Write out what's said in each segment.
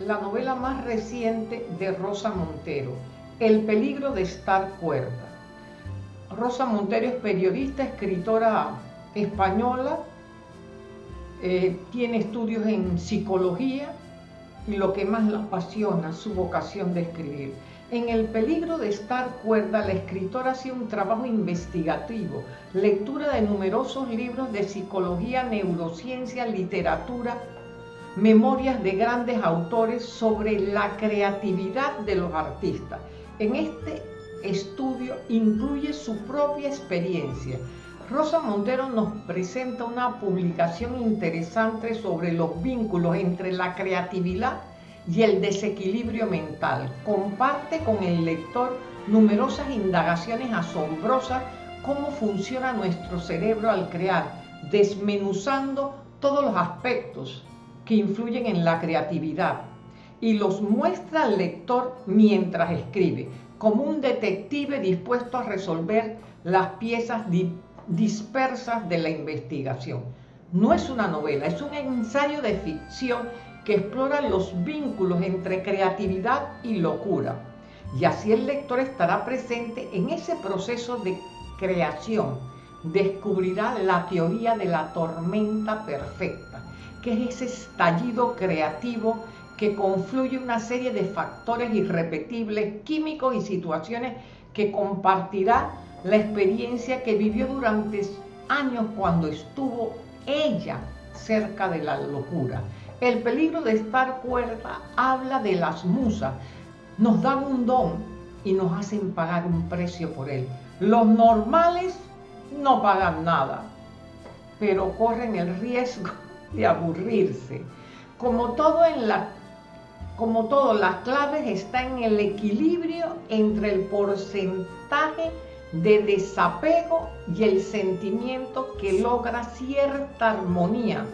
la novela más reciente de Rosa Montero, El peligro de estar cuerda. Rosa Montero es periodista, escritora española, eh, tiene estudios en psicología y lo que más la apasiona, su vocación de escribir. En El peligro de estar cuerda, la escritora hace un trabajo investigativo, lectura de numerosos libros de psicología, neurociencia, literatura, memorias de grandes autores sobre la creatividad de los artistas. En este estudio incluye su propia experiencia. Rosa Montero nos presenta una publicación interesante sobre los vínculos entre la creatividad y el desequilibrio mental. Comparte con el lector numerosas indagaciones asombrosas cómo funciona nuestro cerebro al crear, desmenuzando todos los aspectos que influyen en la creatividad y los muestra al lector mientras escribe, como un detective dispuesto a resolver las piezas dispersas de la investigación. No es una novela, es un ensayo de ficción que explora los vínculos entre creatividad y locura. Y así el lector estará presente en ese proceso de creación. Descubrirá la teoría de la tormenta perfecta que es ese estallido creativo que confluye una serie de factores irrepetibles, químicos y situaciones que compartirá la experiencia que vivió durante años cuando estuvo ella cerca de la locura. El peligro de estar cuerda habla de las musas. Nos dan un don y nos hacen pagar un precio por él. Los normales no pagan nada, pero corren el riesgo de aburrirse. Como todo en la como todo, las claves está en el equilibrio entre el porcentaje de desapego y el sentimiento que logra cierta armonía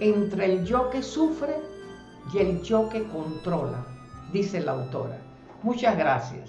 entre el yo que sufre y el yo que controla, dice la autora. Muchas gracias.